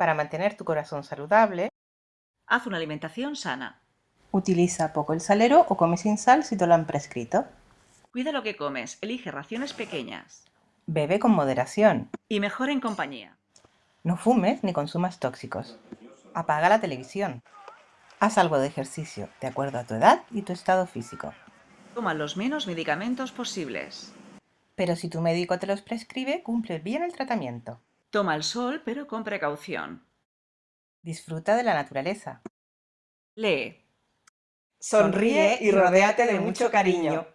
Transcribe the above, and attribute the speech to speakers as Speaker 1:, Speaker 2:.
Speaker 1: Para mantener tu corazón saludable,
Speaker 2: Haz una alimentación sana.
Speaker 1: utiliza poco el salero o come sin sal si te lo han prescrito.
Speaker 2: Cuida lo que comes, elige raciones pequeñas.
Speaker 1: Bebe con moderación.
Speaker 2: Y mejor en compañía.
Speaker 1: No fumes ni consumas tóxicos. Apaga la televisión. Haz algo de ejercicio de acuerdo a tu edad y tu estado físico.
Speaker 2: Toma los menos medicamentos posibles.
Speaker 1: Pero si tu médico te los prescribe, cumple bien el tratamiento.
Speaker 2: Toma el sol, pero con precaución.
Speaker 1: Disfruta de la naturaleza.
Speaker 2: Lee.
Speaker 3: Sonríe y rodéate de mucho cariño.